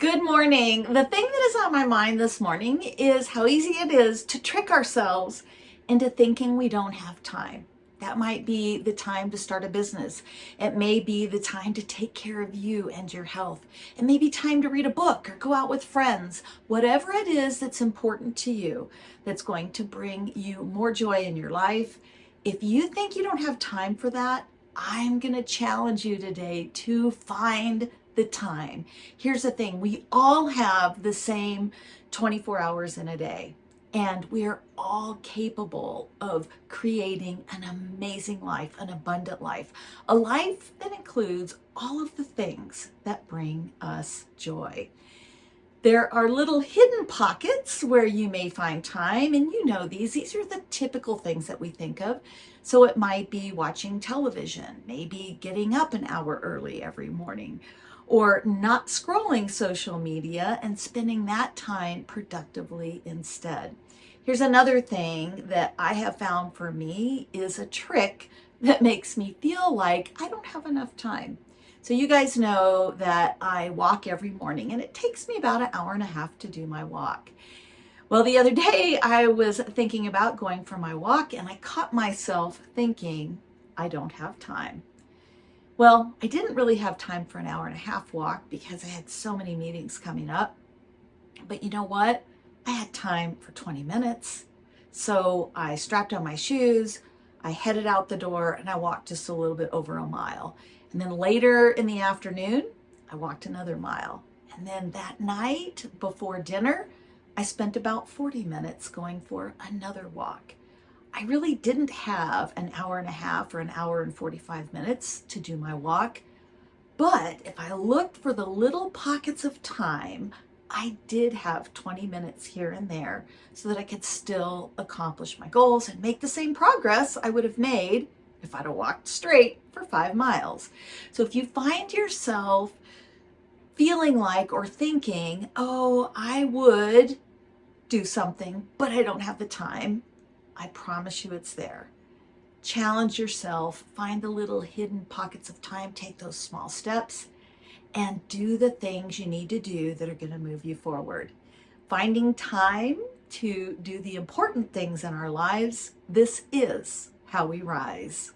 Good morning. The thing that is on my mind this morning is how easy it is to trick ourselves into thinking we don't have time. That might be the time to start a business. It may be the time to take care of you and your health. It may be time to read a book or go out with friends. Whatever it is that's important to you, that's going to bring you more joy in your life. If you think you don't have time for that, I'm going to challenge you today to find the time. Here's the thing, we all have the same 24 hours in a day and we are all capable of creating an amazing life, an abundant life, a life that includes all of the things that bring us joy. There are little hidden pockets where you may find time, and you know these. These are the typical things that we think of. So it might be watching television, maybe getting up an hour early every morning, or not scrolling social media and spending that time productively instead. Here's another thing that I have found for me is a trick that makes me feel like I don't have enough time. So you guys know that I walk every morning and it takes me about an hour and a half to do my walk. Well, the other day I was thinking about going for my walk and I caught myself thinking, I don't have time. Well, I didn't really have time for an hour and a half walk because I had so many meetings coming up. But you know what? I had time for 20 minutes. So I strapped on my shoes, I headed out the door and I walked just a little bit over a mile. And then later in the afternoon, I walked another mile. And then that night before dinner, I spent about 40 minutes going for another walk. I really didn't have an hour and a half or an hour and 45 minutes to do my walk. But if I looked for the little pockets of time, I did have 20 minutes here and there so that I could still accomplish my goals and make the same progress I would have made if I'd have walked straight for five miles. So if you find yourself feeling like or thinking, oh, I would do something, but I don't have the time, I promise you it's there. Challenge yourself, find the little hidden pockets of time, take those small steps, and do the things you need to do that are going to move you forward. Finding time to do the important things in our lives, this is how we rise.